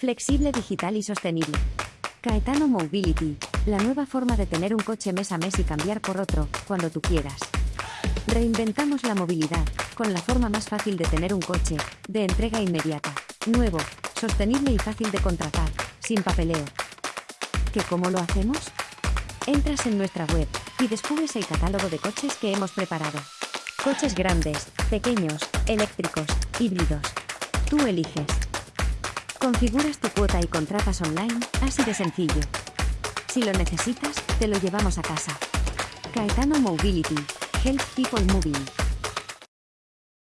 Flexible, digital y sostenible. Caetano Mobility, la nueva forma de tener un coche mes a mes y cambiar por otro, cuando tú quieras. Reinventamos la movilidad, con la forma más fácil de tener un coche, de entrega inmediata, nuevo, sostenible y fácil de contratar, sin papeleo. ¿Qué cómo lo hacemos? Entras en nuestra web y descubres el catálogo de coches que hemos preparado. Coches grandes, pequeños, eléctricos, híbridos. Tú eliges. Configuras tu cuota y contratas online, así de sencillo. Si lo necesitas, te lo llevamos a casa. Caetano Mobility. Help People Moving.